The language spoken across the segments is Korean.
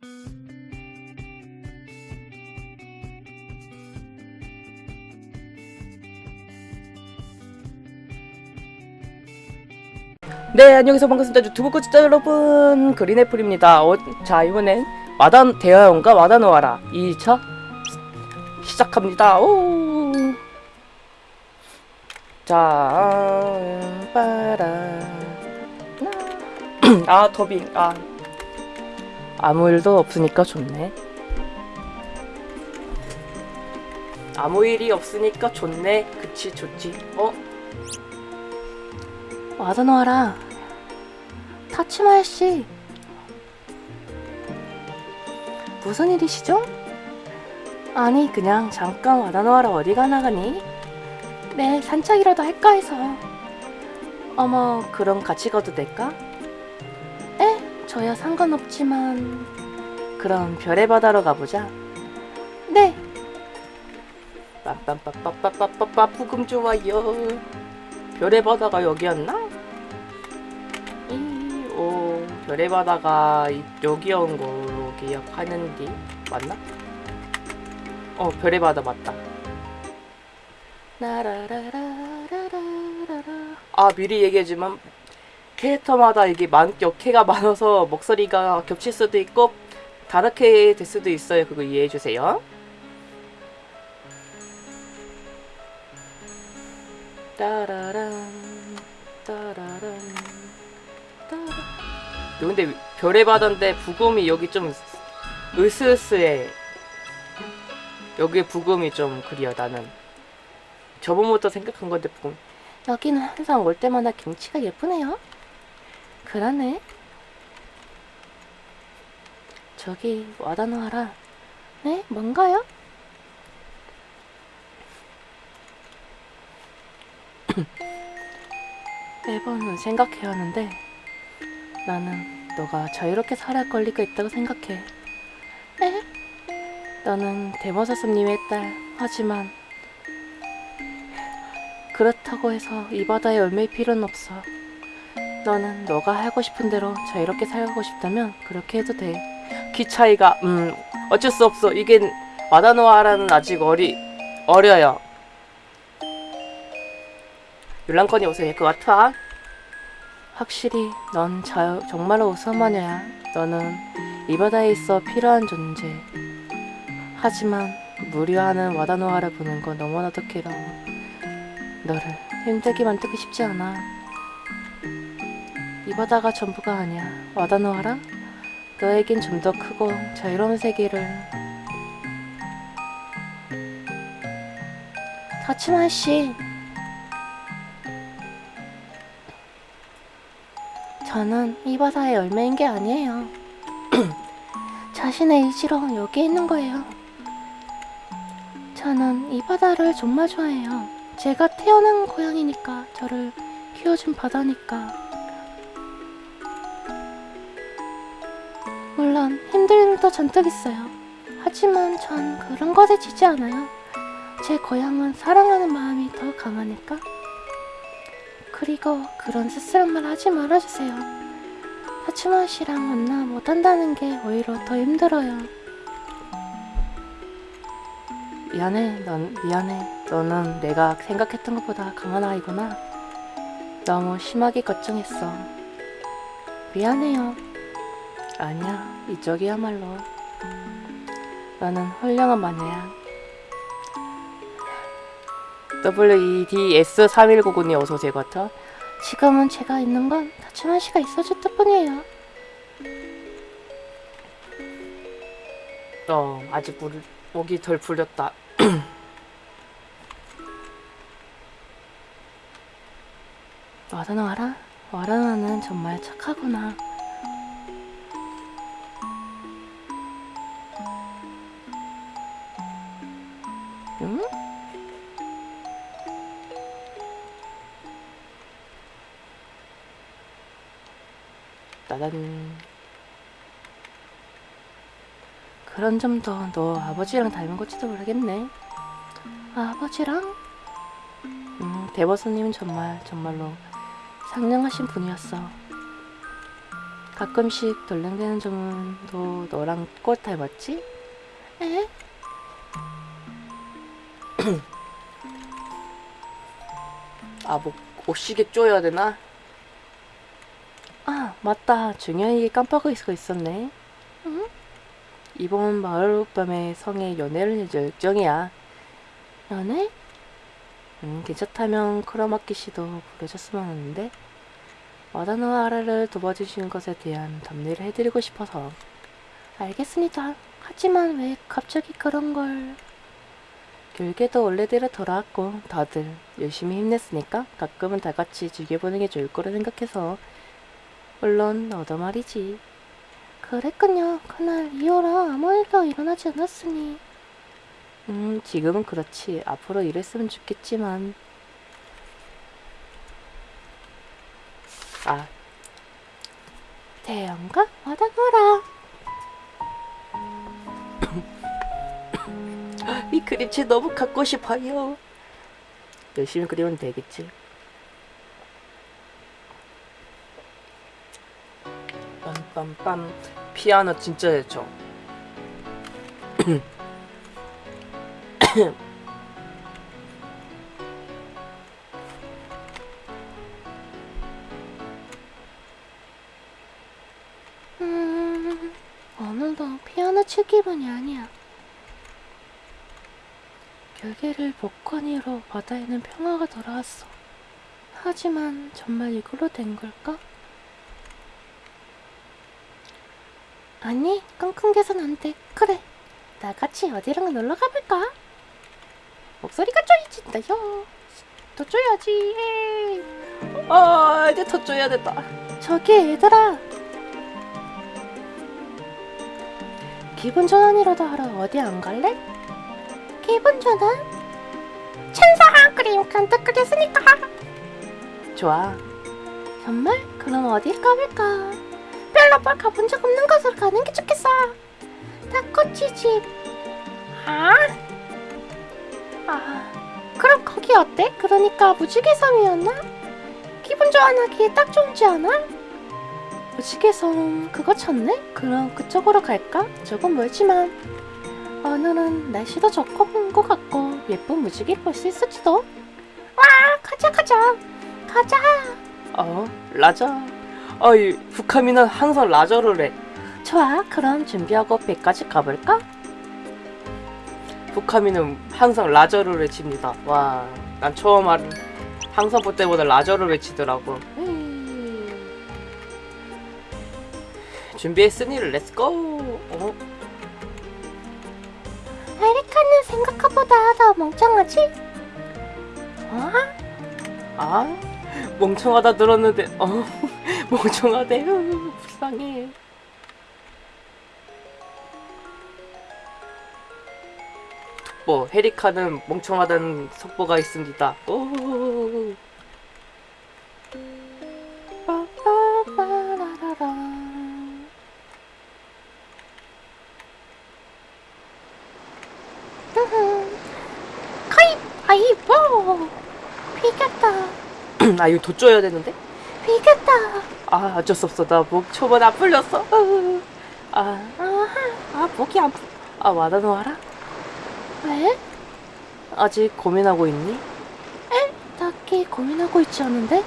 네 안녕하세요. 반갑습니다. 유튜브 구독자 여러분 그린애플입니다. 어, 자 이번엔 마단 대화용과 마다노아라. 2차 시작합니다. 오. 자 빠라 아 더빙. 아 아무 일도 없으니까 좋네 아무 일이 없으니까 좋네 그치 좋지 어? 와다노아라 타치마야 씨 무슨 일이시죠? 아니 그냥 잠깐 와다노아라 어디가 나가니? 네 산책이라도 할까 해서 어머 그럼 같이 가도 될까? 저야 상관없지만. 그럼 별의 바다로 가보자. 네. 빰빰빰빰빰빰빰 부금 좋아요. 별의 바다가 여기였나? 이오 별의 바다가 여기온 걸로 기억하는데 맞나? 어 별의 바다 맞다. 나라라라라라라라. 아 미리 얘기하지만 캐릭터마다 이게 많, 역해가 많아서 목소리가 겹칠 수도 있고 다르게 될 수도 있어요. 그거 이해해주세요. 따라란 따라란 따라. 근데 별의 바다인데 부금이 여기 좀 으스으스해. 여기 부금이 좀 그리어 나는. 저번부터 생각한 건데 부금. 여기는 항상 올 때마다 경치가 예쁘네요. 그러네. 저기 와다노하라. 네? 뭔가요? 매번 생각해야 하는데 나는 너가 자유롭게 살아야 할 권리가 있다고 생각해. 네? 너는 대머사슴님의 딸. 하지만 그렇다고 해서 이 바다에 얽매일 필요는 없어. 너는 너가 하고 싶은 대로 자유롭게 살고 싶다면 그렇게 해도 돼. 키 차이가 음 어쩔 수 없어 이게 마다노아라는 아직 어리 어려요 율랑컨이 옷을 될것 같아 확실히 넌 자, 정말로 우수한 마녀야. 너는 이 바다에 있어 필요한 존재. 하지만 무료하는 와다노아를 보는 건 너무나도 괴로워. 너를 힘들게 만들고 싶지 않아. 이 바다가 전부가 아니야. 와다노아라? 너에겐 좀 더 크고 자유로운 세계를 타치마 씨 저는 이 바다의 열매인 게 아니에요. 자신의 의지로 여기 있는 거예요. 저는 이 바다를 정말 좋아해요. 제가 태어난 고향이니까 저를 키워준 바다니까. 물론 힘든 일도 잔뜩 있어요. 하지만 전 그런 것에 지지 않아요. 제 고향은 사랑하는 마음이 더 강하니까. 그리고 그런 쓸쓸한 말 하지 말아주세요. 하츠마 씨랑 만나 못한다는 게 오히려 더 힘들어요. 미안해 넌 미안해 너는 내가 생각했던 것보다 강한 아이구나 너무 심하게 걱정했어. 미안해요. 아니야 이쪽이야말로 나는 훌륭한 마녀야 WEDS3199님 어서오세요 같아 지금은 제가 있는 건 다치마 씨가 있어줬을 뿐이에요. 어 아직 물 목이 덜 풀렸다 와다노 알아? 와라나는 정말 착하구나. 따단 그런 점도 너 아버지랑 닮은 건지도 모르겠네. 아버지랑? 음, 대버스님은 정말 정말로 상냥하신 분이었어. 가끔씩 돌랭대는 점도 너랑 꽃 닮았지? 에? 아, 뭐, 옷시계 쪼여야 되나? 아, 맞다. 중요한 얘기 깜빡하고 있었네. 응? 이번 마을 밤에 성에 연애를 해줄 예정이야. 연애? 음, 괜찮다면 크로마키 씨도 불러줬으면 하는데 와다노 아라를 도와주신 것에 대한 답례를 해드리고 싶어서 알겠습니다. 하지만 왜 갑자기 그런 걸... 결계도 원래대로 돌아왔고 다들 열심히 힘냈으니까 가끔은 다 같이 즐겨보는 게 좋을 거라 생각해서 물론 너도 말이지 그랬군요. 그날 이후로 아무 일도 일어나지 않았으니 음 지금은 그렇지 앞으로 이랬으면 좋겠지만 아 대형가 와다노라. 이 그림체 너무 갖고 싶어요. 열심히 그리면 되겠지. 빰빰빰 피아노 진짜 좋죠. 음... 오늘도 피아노 칠 기분이 아니야. 결계를 복권이로 바다에는 평화가 돌아왔어. 하지만 정말 이걸로 된 걸까? 아니, 끙끙 개선 안 돼. 그래, 나같이 어디랑 놀러 가볼까? 목소리가 쪼이진다요. 더 쪼야지. 에이. 아 이제 더 줘야 됐다. 저기 얘들아. 기분 전환이라도 하러 어디 안 갈래? 기분 전환? 천사 그림 간뜩 그렸으니까. 좋아. 정말? 그럼 어디 가볼까? 뭘 가본 적 없는 곳으로 가는 게 좋겠어. 집. 아? 아, 그럼 거기 어때? 그러니까 무지개 섬이었나? 기분 전환하기에 딱 좋지 않아? 무지개 섬 그거 쳤네? 그럼 그쪽으로 갈까? 조금 멀지만 오늘은 날씨도 좋고 본것 같고 예쁜 무지개를 볼수 있을지도. 와, 가자 가자 가자. 어 라자. 아이 후카미는 항상 라저를 해. 좋아, 그럼 준비하고 배까지 가볼까? 후카미는 항상 라저를 외칩니다. 와, 난 처음 알은 항상 볼 때보다 Roger를 외치더라고. 음, 준비했으니 let's go. 어? 에리카는 생각보다 더 멍청하지? 어? 아, 멍청하다 들었는데, 어, 멍청하대. 으, 불쌍해. 뭐 헤리카는 멍청하다는 속보가 있습니다. 오. 빠빠빠라라라. 흐흐. 카이, 아이고. 비겼다, 아 이거 돋줘야 되는데? 비겼다. 아 어쩔 수 없어. 나 목 초반 안 풀렸어. 으. 아, 아하, 아 목이 안 풀. 아 와다노 알아? 왜? 아직 고민하고 있니? 딱히 고민하고 있지 않은데?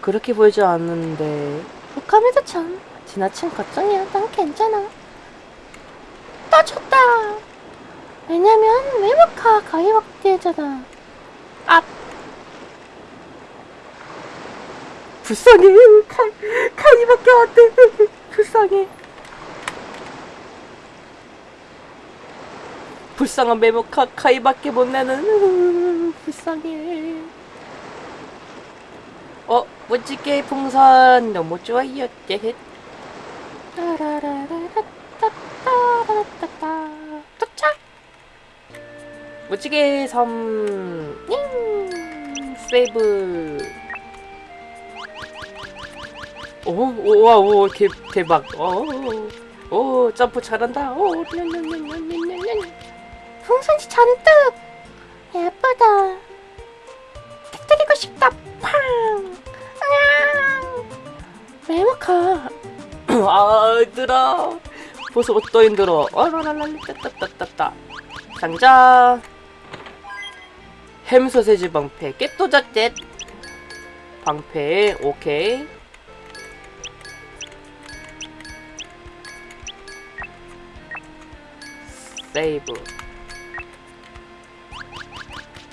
그렇게 보이지 않는데 독감에도 참 지나친 걱정이야. 난 괜찮아. 나 졌다. 왜냐면 외모카 가위박대잖아. 아, 불쌍해. 카, 카이밖에 안돼. 불쌍해. 불쌍한 메모 카 카이밖에 못 내는. 불쌍해. 어 멋지게 풍선. 너무 좋아요. 도착. 멋지게 섬. 잉! 세이브 오와오 대박 오 오 점프 잘한다 오 풍선이 잔뜩. 예쁘다. 터뜨리고 싶다. 팡. 냥. 메모카. 아 힘들어 벌써 또 힘들어 어라라랄리 따따따따따 간자 햄 소세지 방패 깨또자젯 방패 오케이 세이브.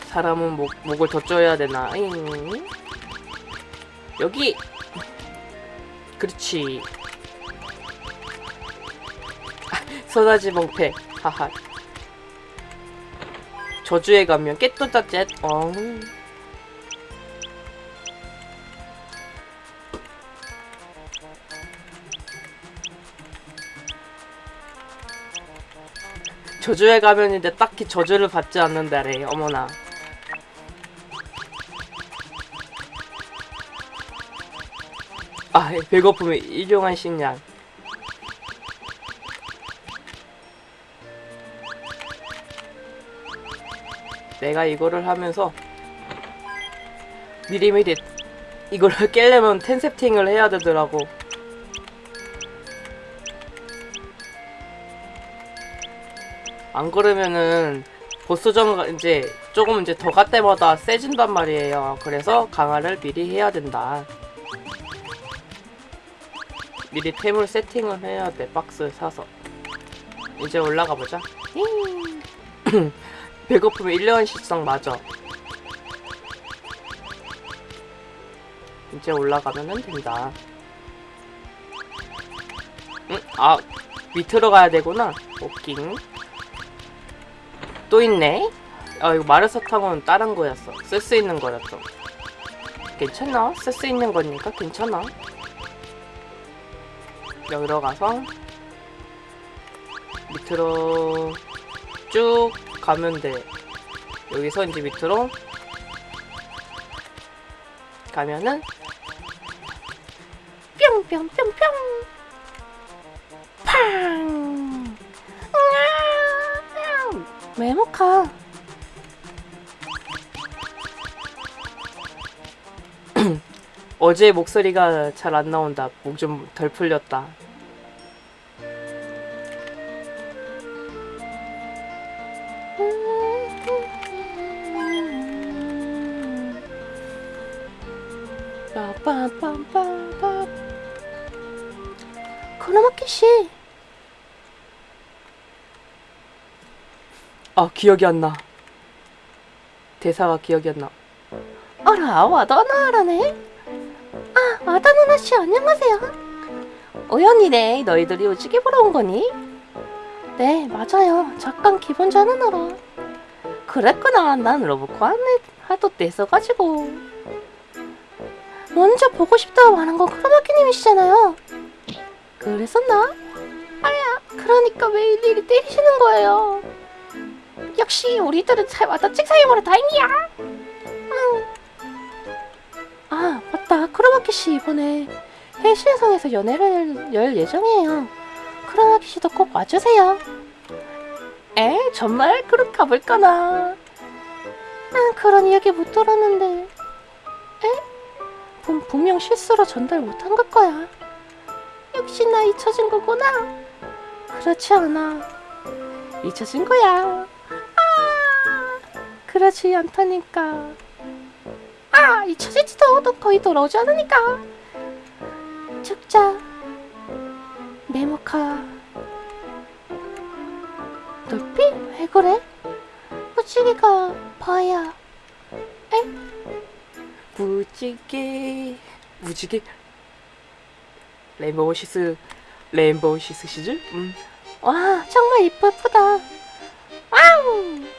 사람은 목, 목을 더 쪼여야 되나? 잉. 여기. 그렇지. 소다지 방패. 하하. 저주에 가면 깨또자젯 어 저주에 가면인데 딱히 저주를 받지 않는다래 어머나. 아 배고픔에 일용한 식량. 내가 이거를 하면서 미리미리 이거를 깰려면 텐세팅을 해야 되더라고 안 그러면은 보스전 이제 조금 이제 더 갈 때마다 세진단 말이에요. 그래서 강화를 미리 해야 된다. 미리 템을 세팅을 해야 돼. 박스 사서. 이제 올라가 보자. 배고프면 1년 식성 맞아. 이제 올라가면 된다. 응? 아, 밑으로 가야 되구나. 오킹. 또 있네? 아 이거 마르사탕은 다른 거였어 쓸 수 있는 거였어 괜찮아? 쓸수 있는 거니까 괜찮아 여기로 가서 밑으로 쭉 가면 돼 여기서 이제 밑으로 가면은 뿅뿅뿅뿅. 메모카. 어제 목소리가 잘 안 나온다 목 좀 덜 풀렸다 빠빰빰빰빰. 크로마키 씨. 아 기억이 안 나 대사가 기억이 안 나 어라 와다나라네. 아 와다나나 씨 안녕하세요. 우연이네. 너희들이 오지게 보러 온 거니? 네 맞아요. 잠깐 기분 전환하러. 그랬구나. 난 로봇코 안에 하도 떼서가지고. 먼저 보고 싶다고 말한 건 크로마키님이시잖아요. 그랬었나? 아야, 그러니까 왜 일일이 때리시는 거예요? 역시 우리들은 잘 맞아 찍사이버라 다행이야. 응. 아 맞다, 크로마키 씨 이번에 해시성에서 연애를 열 예정이에요. 크로마키 씨도 꼭 와주세요. 에? 정말 그럼 가볼까나? 난 그런 이야기 못 들었는데. 에? 분, 분명 실수로 전달 못한 걸 거야. 역시 나 잊혀진 거구나. 그렇지 않아. 잊혀진 거야. 아, 그렇지 않다니까. 아, 잊혀지지도 너 거의 돌아오지 않으니까. 죽자. 메모카. 돌피? 왜 그래? 무지개가 봐야. 무지개 무지개 레인보우 시스 레인보우 시스 시즌? 음. 와 정말 이쁘 예쁘다 와우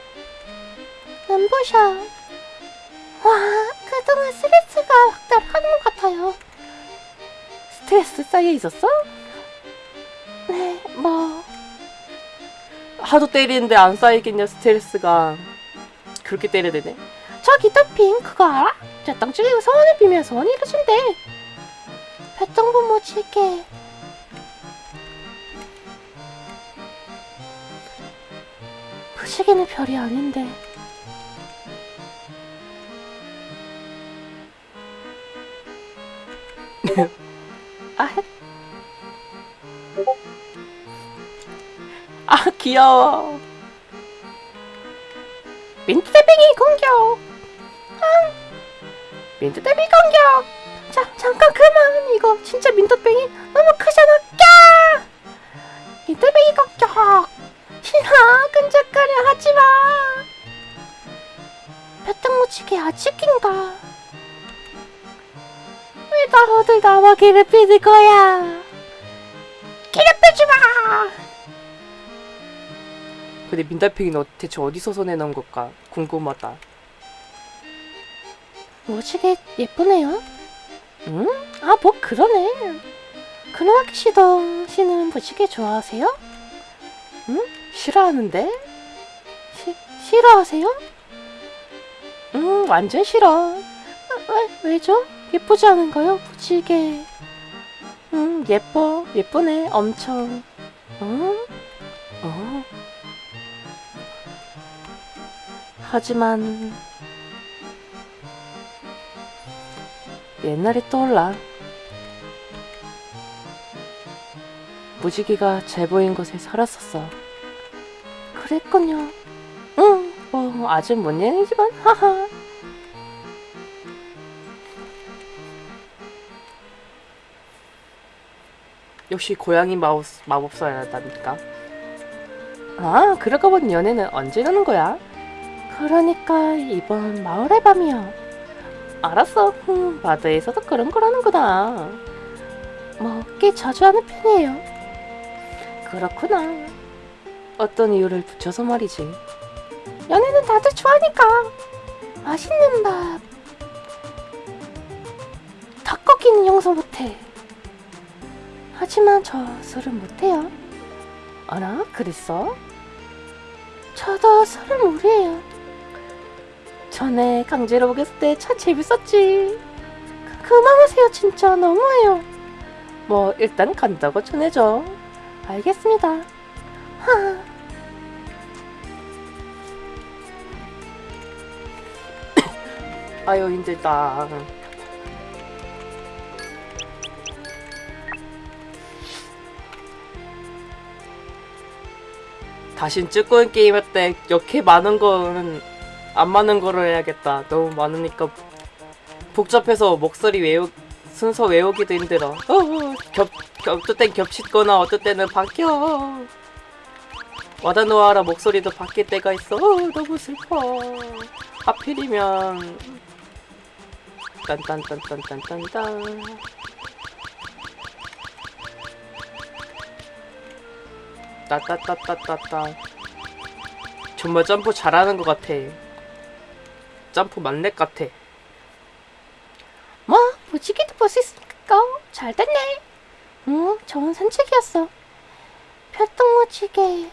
눈부셔. 와 그동안 스트레스가 확달하는 것 같아요. 스트레스 쌓여 있었어? 네 뭐. 하도 때리는데 안 쌓이겠냐 스트레스가. 그렇게 때려야 되네. 저기 토핑 그거 알아? 저 땅줄이고 소원을 빌면 소원이 이루어진대. 별똥부 무지개 무지개는 별이 아닌데 아, 아, 귀여워. 민트대빙이 공격. 민트대빙 공격. 자 잠깐 그만. 이거 진짜 민트대빙이 너무 크잖아. 까 민트대빙이 공격. 싫어 끈적거려. 하지마. 배짱 무치게 아직인가? 왜 다들 나와 괴롭히는 거야? 괴롭히지 마! 근데 민달팽이는 어- 대체 어디서 손해놓은 걸까? 궁금하다. 무지개 예쁘네요. 응? 아, 뭐 그러네. 크로아키 씨도 씨는 무지개 좋아하세요? 싫어하는데? 시, 싫어하세요? 응 완전 싫어. 아, 왜, 왜죠? 예쁘지 않은가요? 무지개. 응 예뻐 예쁘네 엄청. 응? 어? 하지만 옛날이 떠올라. 무지개가 잘 보인 곳에 살았었어. 그랬군요. 응, 뭐 아직 못 얘기지만 하하. 역시 고양이 마법 마법사라니까. 아, 그러고 보니 연애는 언제 가는 거야? 그러니까 이번 마을의 밤이요. 알았어. 흠, 바다에서도 그런 거라는구나. 뭐꽤 자주 하는 편이에요. 그렇구나. 어떤 이유를 붙여서 말이지. 연애는 다들 좋아하니까. 맛있는 밥. 닭고기는 용서 못해. 하지만 저 술은 못해요. 알아? 그랬어? 저도 술을 무리해요. 전에 강제로 먹였을 때 참 재밌었지. 그- 그만하세요 진짜 너무해요. 뭐 일단 간다고 전해줘. 알겠습니다. 하. 아유 힘들다. 다신 쭈꾸미 게임 할 때 이렇게 많은 거는 안 많은 거로 해야겠다. 너무 많으니까 복잡해서 목소리 외우 순서 외우기도 힘들어. 어, 어, 겹, 겹, 어떨 땐 겹치거나 어떨 때는 바뀌어. 와다노아라 목소리도 바뀔 때가 있어. 어, 너무 슬퍼. 하필이면 딴딴딴딴딴딴딴 따따따따따따 정말 점프 잘하는 것 같아 점프 만렙 같아 뭐 무지개도 볼 수 있으니까 잘 됐네. 응, 좋은 산책이었어. 별똥 무지개.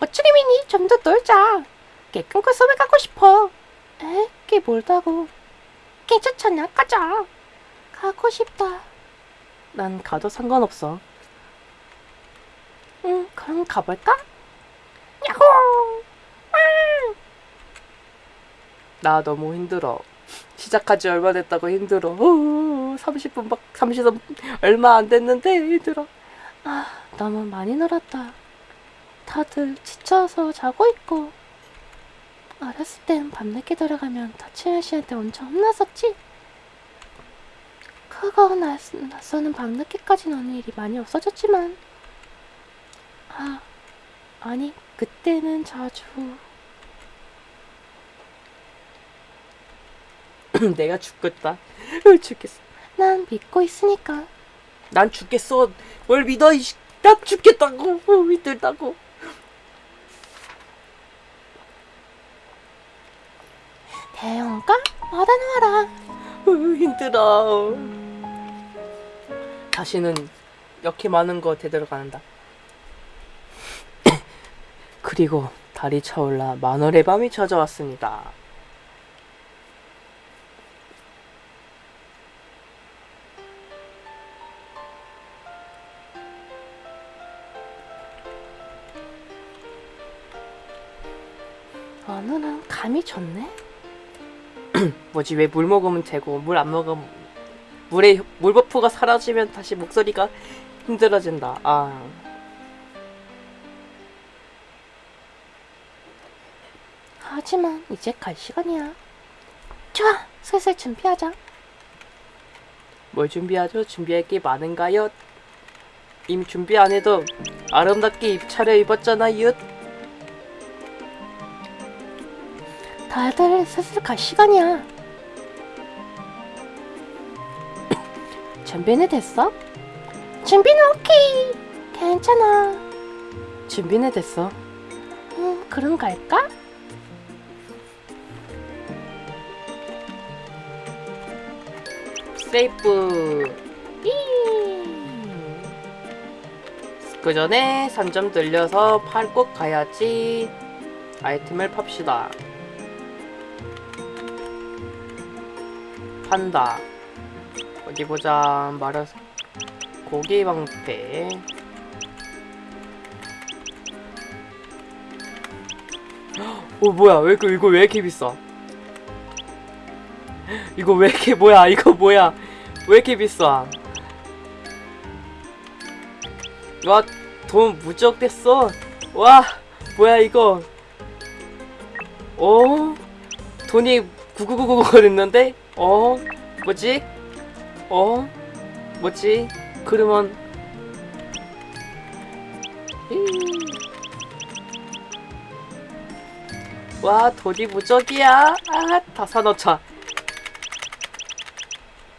멋지게 미니 좀 더 놀자. 깨끗한 그 섬에 가고 싶어. 에? 꽤 멀다고. 괜찮잖아, 가자. 가고 싶다. 난 가도 상관없어 응, 그럼 가볼까? 야호! 나 너무 힘들어 시작한 지 얼마 됐다고 힘들어 30분 막 30분 얼마 안 됐는데 힘들어 아, 너무 많이 놀았다. 다들 지쳐서 자고 있고. 어렸을 땐 밤늦게 들어가면 다치현 씨한테 엄청 혼났었지? 낯, 낯서는 밤늦게까지 노는 일이 많이 없어졌지만. 아, 아니, 그때는 자주. 내가 죽겠다 으, 죽겠어 난 믿고 있으니까. 난 죽겠어 뭘 믿어 이씨 난 죽겠다고 어, 힘들다고 대형가? 와다놔라. 으, 힘들어 다시는 이렇게 많은 거 되돌아간다 그리고 달이 차올라 만월의 밤이 찾아왔습니다. 오늘은 감이 좋네. 뭐지 왜 물 먹으면 되고 물 안 먹으면 물에 물 버프가 사라지면 다시 목소리가 힘들어진다. 아 하지만 이제 갈 시간이야. 좋아, 슬슬 준비하자. 뭘 준비하죠? 준비할 게 많은가요? 이미 준비 안 해도 아름답게 입 차려 입었잖아요. 다들 슬슬 갈 시간이야. 준비는 됐어? 준비는 오케이. 괜찮아. 준비는 됐어. 음, 그럼 갈까? 세이프. 그 전에 3점 들려서 팔 꼭 가야지. 아이템을 팝시다. 판다. 어디 보자. 말아서 고기 방패. 어 뭐야? 왜 이거 이거 왜 이렇게 비싸? 이거 왜 이렇게 뭐야? 이거 뭐야? 왜 이렇게 비싸? 와, 돈 무적 됐어. 와, 뭐야 이거? 어? 돈이 9999가 됐는데? 어? 뭐지? 어? 뭐지? 그러면 이. 와, 돈이 무적이야. 아, 다 사놓자.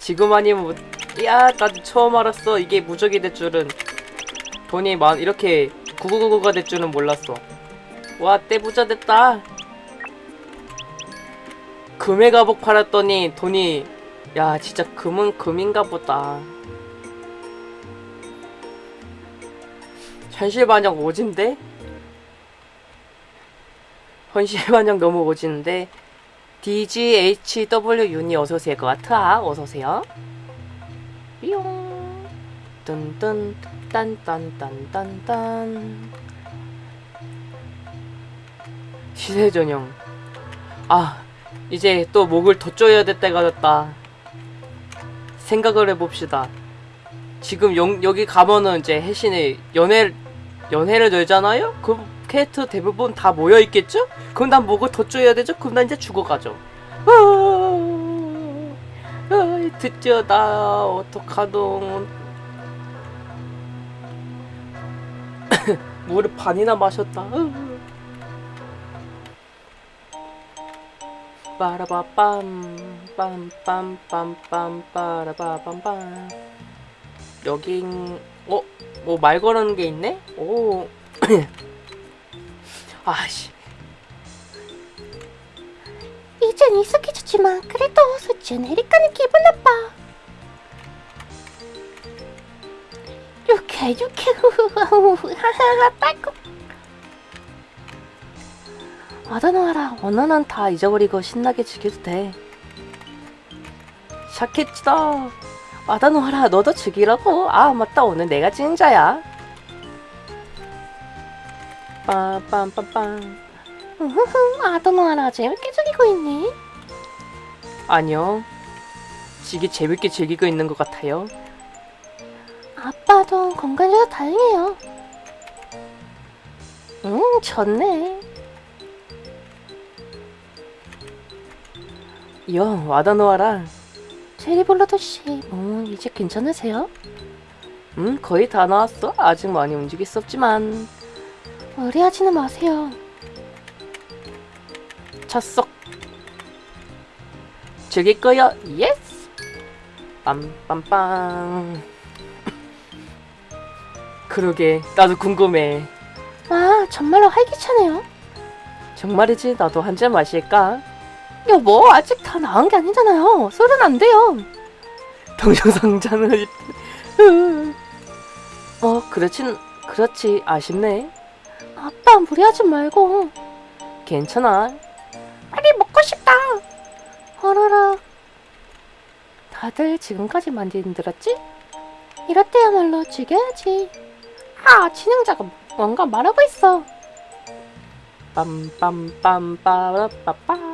지금 아니면 뭐, 야, 나 처음 알았어. 이게 무적이 될 줄은. 돈이 만 이렇게 9999가 될 줄은 몰랐어. 와, 떼부자 됐다. 금의 가복 팔았더니 돈이 야, 진짜 금은 금인가 보다. 현실반영 오진데? 현실반영 너무 오지는데 DGHW 윤이 어서오세요. 것 같아 어서오세요. 뿅 뚠뚠 딴딴딴딴딴. 시세 전형 아 이제 또 목을 더 조여야 될 때가 됐다. 생각을 해봅시다. 지금 영, 여기 가면은 이제 혜신이 연애 연애를 열잖아요? 그럼 캐릭터 대부분 다 모여 있겠죠? 그럼 난 목을 더 조여야 되죠? 그럼 난 이제 죽어가죠. 아, 아, 드디어 나 어떡하동. 물을 반이나 마셨다. 빠라바빰 빰빰빰빰 빠라바빰빰 여긴 어? 뭐 말 걸는 게 있네? 오 아씨 이젠 익숙해졌지만 그래도 수치는 에리카는 기분 나빠. 유쾌 유쾌 하하하 딸꾹. 아다노하라 언어는 다 잊어버리고 신나게 즐겨도 돼 샤케치다 아다노하라 너도 즐기라고. 아 맞다. 오늘 내가 진자야. 빰빰빰빰. 우후후 아도노아라 재밌게 즐기고 있네. 아니요. 지기 재밌게 즐기고 있는 것 같아요. 아빠도 건강해서 다행이에요. 음 좋네. 이요 아다노하라 제리볼로도 씨, 음 이제 괜찮으세요? 음 거의 다 나았어. 아직 많이 움직일 수 없지만. 무리하지는 마세요. 찼어. 즐길 거야 yes 빰빰빰. 그러게 나도 궁금해. 와 정말로 활기차네요. 정말이지? 나도 한 잔 마실까 여보 아직 다 나은 게 아니잖아요. 술은 안 돼요. 동영상자는 어 그렇진 그렇지 아쉽네 아빠 무리하지 말고 괜찮아 빨리 먹고 싶다. 어라라. 다들 지금까지 많이 힘들었지? 이럴 때야말로 죽여야지. 아 진행자가 뭔가 말하고 있어. 빰빰빰빠라빠빠